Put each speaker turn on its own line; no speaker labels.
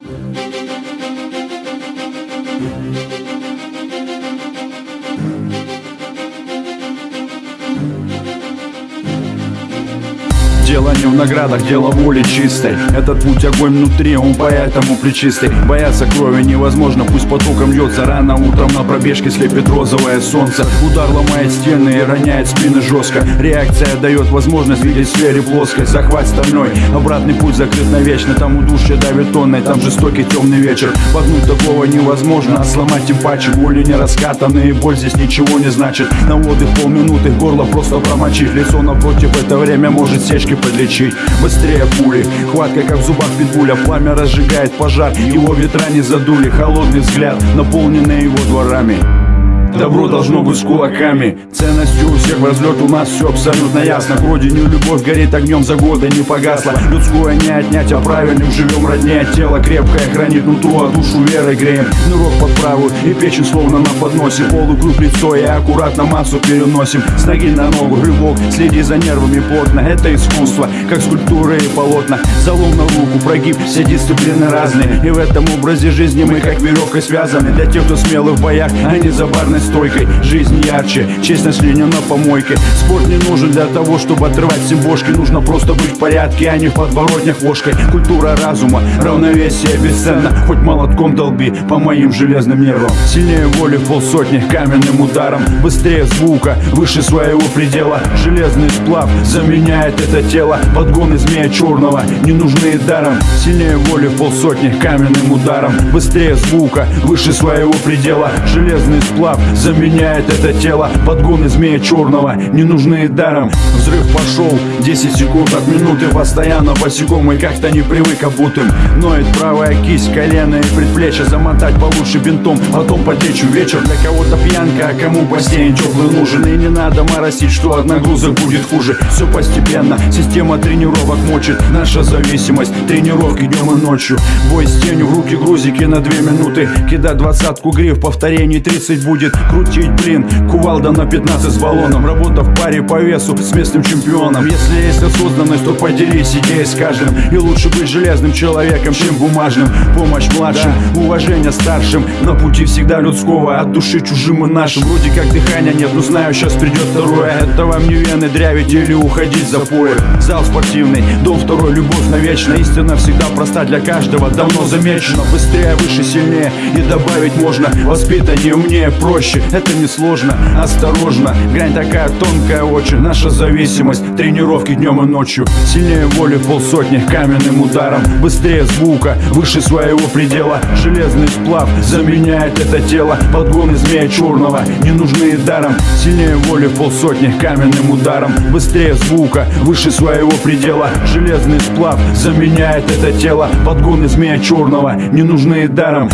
Thank you. Дело не в наградах, дело воли чистой. Этот путь огонь внутри, он поэтому причистый Бояться крови невозможно, пусть потоком льется. Рано утром на пробежке слепит розовое солнце. Удар ломает стены и роняет спины жестко. Реакция дает возможность видеть в сфере плоской Захват стальной, обратный путь закрыт навечно. Там удушье давит тонной, там жестокий темный вечер. Погнуть такого невозможно, а сломать. Тем паче Боли не раскатанные, боль здесь ничего не значит. На отдых полминуты, горло просто промочить. Лицо напротив. Это время может сечки подлечить Быстрее пули, хватка как в зубах питбуля. Пламя разжигает пожар, его ветра не задули. Холодный взгляд, наполненный его дворами Добро должно быть с кулаками. Ценностью у всех в разлет у нас все абсолютно ясно. К родине любовь горит огнем за годы не погасла. Людское не отнять, а правильным живем роднее. Тело крепкое хранит нутро, а душу верой греем. Нырок под правую и печень словно на подносе Полукруг лицо и аккуратно массу переносим. С ноги на ногу рывок, следи за нервами плотно. Это искусство, как скульптуры и полотна. Залом на руку, прогиб, все дисциплины разные. И в этом образе жизни мы как веревкой связаны. Для тех, кто смелый в боях, а не за барной стойкой. Жизнь ярче, честность линия на помойке. Спорт не нужен для того, чтобы отрывать всем бошки. Нужно просто быть в порядке, а не в подворотнях ложкой. Культура разума, равновесие бесценно. Хоть молотком долби по моим железным нервам. Сильнее воли в полсотни каменным ударом. Быстрее звука, выше своего предела. Железный сплав заменяет это тело. Подгоны змея черного не нужны даром. Сильнее воли в полсотни каменным ударом. Быстрее звука, выше своего предела. Железный сплав заменяет это тело Подгоны змея черного. Не нужны даром. Взрыв пошел, 10 секунд от минуты Постоянно босиком. И как-то не привык обутым Ноет правая кисть, колено и предплечье. Замотать получше бинтом, потом потечу. Вечер Для кого-то пьянка, а кому бассейн теплый нужен? И не надо моросить, что от нагрузок будет хуже. Все постепенно, система тренировок мочит. Наша зависимость, тренировки днем и ночью. Бой с тенью, в руки грузики на 2 минуты. Кидать двадцатку гриф, повторений 30 будет Крутить, блин, кувалда на 15 с баллоном. Работа в паре по весу с местным чемпионом. Если есть осознанность, то поделись идеей с каждым. И лучше быть железным человеком, чем бумажным. Помощь младшим, да. уважение старшим. На пути всегда людского, от души чужим и нашим. Вроде как дыхания нет, но знаю, сейчас придет второе. Это вам не вены дрявить или уходить за поя Зал спортивный, дом второй, любовь навечно Истина всегда проста для каждого, давно замечено Быстрее, выше, сильнее. И добавить можно Воспитание умнее, проще, это не сложно Осторожно, грань такая тонкая очень Наша зависимость, тренировки днем и ночью. Сильнее воли полсотни каменным ударом. Быстрее звука, выше своего предела. Железный сплав заменяет это тело. Подгоны змея черного не нужны даром. Сильнее воли полсотни каменным ударом. Быстрее звука, выше своего предела. Железный сплав заменяет это тело. Подгоны змея черного не нужны даром